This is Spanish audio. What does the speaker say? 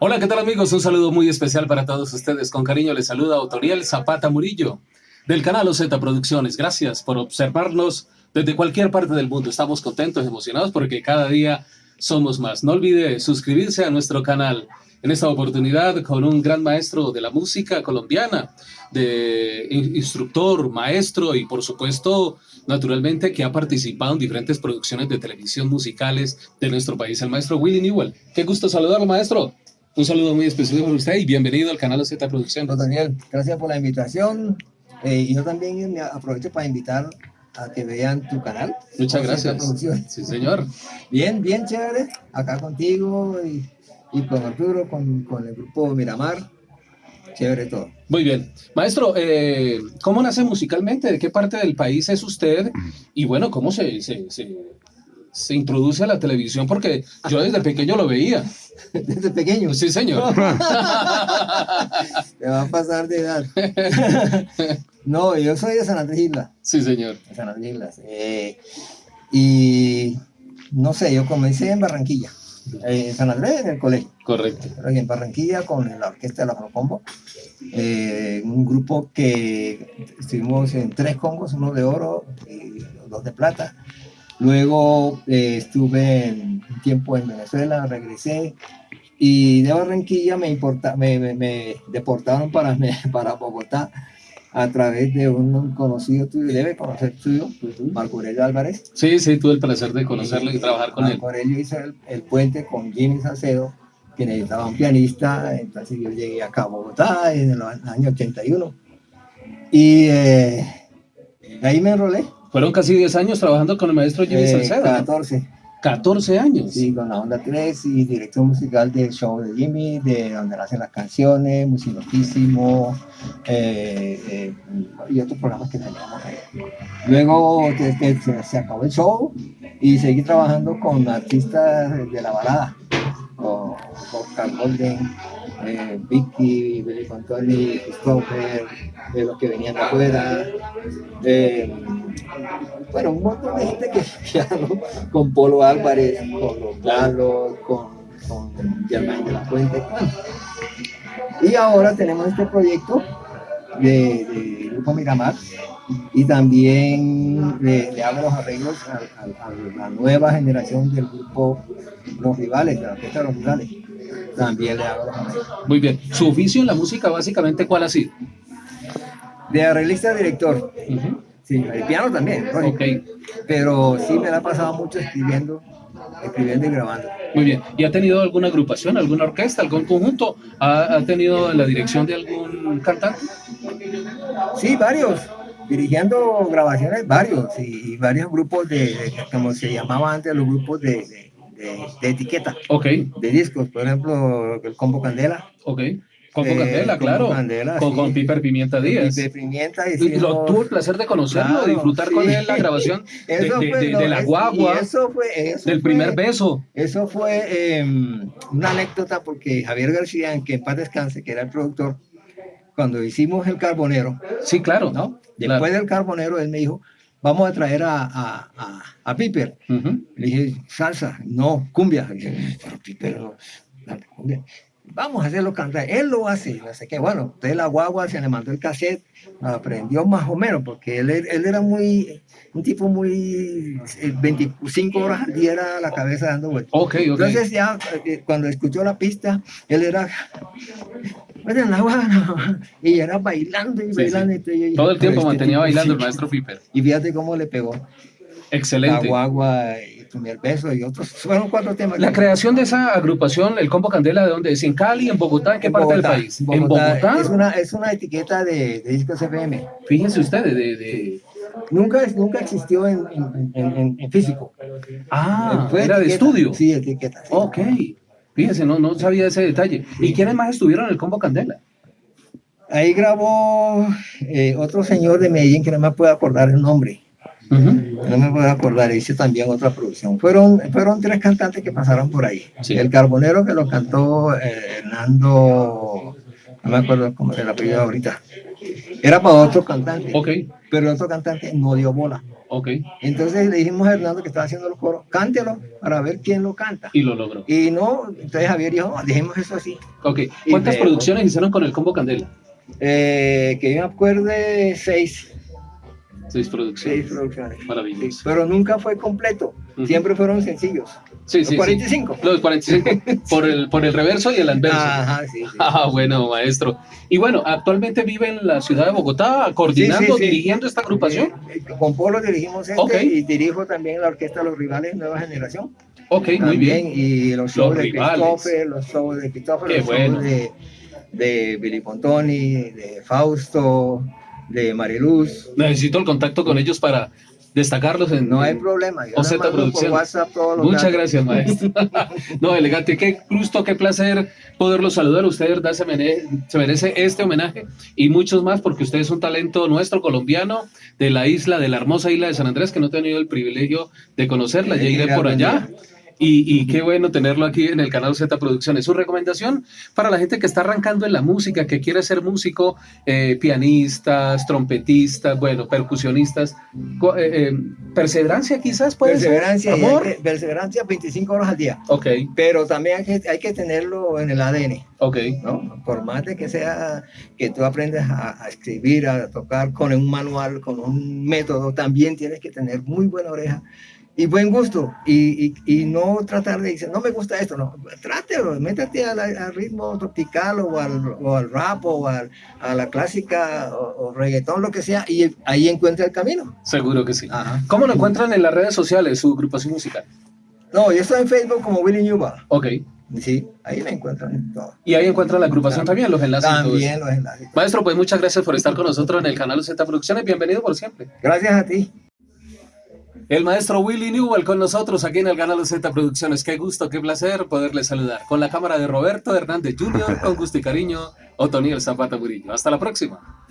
Hola, ¿qué tal amigos? Un saludo muy especial para todos ustedes. Con cariño les saluda Otoriel Zapata Murillo del canal OZ Producciones. Gracias por observarnos desde cualquier parte del mundo. Estamos contentos, emocionados porque cada día somos más. No olvide suscribirse a nuestro canal. En esta oportunidad con un gran maestro de la música colombiana, de instructor, maestro y por supuesto, naturalmente, que ha participado en diferentes producciones de televisión musicales de nuestro país, el maestro Willy Newell. Qué gusto saludarlo, maestro. Un saludo muy especial para usted y bienvenido al canal Z Producciones. Daniel, gracias por la invitación. Eh, y yo también me aprovecho para invitar a que vean tu canal. Muchas gracias. Sí, señor. Bien, bien chévere. Acá contigo y, y con Arturo, con, con, el grupo Miramar. Chévere todo. Muy bien. Maestro, eh, ¿cómo nace musicalmente? ¿De qué parte del país es usted? Y bueno, ¿cómo se, se, se, se introduce a la televisión? Porque yo desde pequeño lo veía. Desde pequeño. Sí, señor. Te va a pasar de edad. no, yo soy de San Andrés Islas. Sí, señor. De San Andrés Islas. Eh, y no sé, yo comencé en Barranquilla. Eh, en San Andrés, en el colegio. Correcto. Pero en Barranquilla con la orquesta de la Procombo. Eh, un grupo que estuvimos en tres combos, uno de oro y dos de plata. Luego eh, estuve un tiempo en Venezuela, regresé y de Barranquilla me, importa, me, me, deportaron para, para Bogotá a través de un conocido tuyo, debe conocer tuyo, Marco Aurelio Álvarez. Sí, sí, tuve el placer de conocerlo y, trabajar con Marco él. Marco Aurelio hizo el, puente con Jimmy Salcedo, que necesitaba un pianista, entonces yo llegué acá a Bogotá en el año 81 y eh, ahí me enrolé fueron casi 10 años trabajando con el maestro Jimmy eh, Salcedo. 14. 14 años. Sí, con la Onda 3 y dirección musical del show de Jimmy, de donde nacen las canciones, Musiloquísimo eh, eh, y otros programas que teníamos ahí. Luego se, acabó el show y seguí trabajando con artistas de la balada, con Oscar Golden, eh, Vicky, Billy Contoni, Christopher, de los que venían de afuera. Bueno, un montón de gente que ya, con Polo Álvarez, con los Carlos, con, con Germán de la Fuente. Y ahora tenemos este proyecto de, de Grupo Miramar y también le, hago los arreglos a, la nueva generación del grupo Los Rivales, de la orquesta de los Rivales. También le hago los arreglos. Muy bien. ¿Su oficio en la música básicamente cuál ha sido? De arreglista director. Sí, el piano también, pero sí me la ha pasado mucho escribiendo, escribiendo y grabando. Muy bien, ¿y ha tenido alguna agrupación, alguna orquesta, algún conjunto? ¿Ha, tenido la dirección de algún cantante? Sí, varios, dirigiendo grabaciones, varios, y, varios grupos de, como se llamaba antes, los grupos de, de, etiqueta. Ok. De discos, por ejemplo, el Combo Candela. Ok. Con Candela, claro. con, Piper Pimienta Díaz. Piper Pimienta y lo, tuve el placer de conocerlo, de disfrutar con él la grabación de, la guagua, eso fue, del primer beso. Eso fue em, una anécdota porque Javier García, en que en paz descanse, que era el productor, cuando hicimos el Carbonero. Sí, claro. ¿no? Después del Carbonero, él me dijo, vamos a traer a, a, a, Piper. Le dije, salsa, no, cumbia. Le dije, pero Piper, no, cumbia vamos a hacerlo cantar. Él lo hace, no sé qué. Bueno, entonces la guagua se le mandó el cassette, aprendió más o menos, porque él, él era muy, un tipo muy, 25 horas al día era la cabeza dando vueltas. Okay, okay. Entonces ya, eh, cuando escuchó la pista, él era, en la guagua, y era bailando y bailando. Todo el tiempo mantenía bailando el maestro Piper. Y fíjate cómo le pegó. Excelente. La guagua primer beso y otros, fueron cuatro temas. La creación de esa agrupación, el Combo Candela, ¿de dónde es? ¿En Cali, en Bogotá, en qué parte del país? ¿En Bogotá? Es una, es una etiqueta de, de discos FM. Fíjense ustedes, de... de... Nunca, nunca existió en, en, en, físico. Ah, era de estudio. Sí, etiqueta. Ok, fíjense, no, no sabía ese detalle. ¿Y quiénes más estuvieron en el Combo Candela? Ahí grabó eh, otro señor de Medellín que no me puedo acordar el nombre No me puedo acordar, hice también otra producción. Fueron, fueron tres cantantes que pasaron por ahí. El Carbonero que lo cantó eh, Hernando, no me acuerdo cómo era el apellido ahorita. Era para otro cantante. Ok. Pero el otro cantante no dio bola. Ok. Entonces le dijimos a Hernando que estaba haciendo los coros, cántelo para ver quién lo canta. Y lo logró. Y no, entonces Javier dijo, ah, dejemos eso así. Ok. ¿Cuántas producciones hicieron con el Combo Candela? Eh, que yo me acuerde, seis. Seis producciones. Seis producciones. Maravilloso. pero nunca fue completo. Siempre fueron sencillos. Sí, sí, los 45. Sí. Los 45. por, el, por el reverso y el anverso. Ajá, sí, Ah, bueno, maestro. Y bueno, actualmente vive en la ciudad de Bogotá, coordinando, dirigiendo esta agrupación. Eh, con Polo dirigimos este y dirijo también la orquesta Los Rivales Nueva Generación. Ok, muy bien. Y los shows de Christopher, los shows de Christopher, los shows de, de Billy Pontoni, de Fausto, de Mariluz. Necesito el contacto con ellos para destacarlos en no hay problema yo Producción. muchas gracias maestro. No elegante qué gusto qué placer poderlos saludar usted verdad se merece, se merece este homenaje. Y muchos más porque usted es un talento nuestro colombiano de la isla de la hermosa isla de San Andrés que no he tenido el privilegio de conocerla. Ya iré por allá y, qué bueno tenerlo aquí en el canal Z Producciones. Su recomendación para la gente que está arrancando en la música, que quiere ser músico, eh, pianistas, trompetistas, bueno, percusionistas, eh, eh, perseverancia quizás puede perseverancia, ser. Amor. perseverancia 25 horas al día. Ok. Pero también hay que, hay que tenerlo en el ADN. Ok. ¿no? Por más de que sea que tú aprendas a, a escribir, a tocar con un manual, con un método, también tienes que tener muy buena oreja y buen gusto y, y, no tratar de decir, no me gusta esto, no, trátelo, métete al, ritmo tropical o al, o al rap o al, a la clásica o, reggaetón, lo que sea, y ahí encuentra el camino. Seguro que sí. ¿Cómo lo encuentran en las redes sociales, su agrupación musical? No, yo estoy en Facebook como Willy Newba. Ok. Sí, ahí me encuentran en todo. Y ahí encuentran la agrupación también, los enlaces. También los enlaces. Maestro, pues muchas gracias por estar con nosotros en el canal Z Producciones. Bienvenido por siempre. Gracias a ti. El maestro Willy Newell con nosotros aquí en el canal Z Producciones. Qué gusto, qué placer poderle saludar. Con la cámara de Roberto Hernández Jr., con gusto y cariño, Otoniel Zapata Murillo. Hasta la próxima.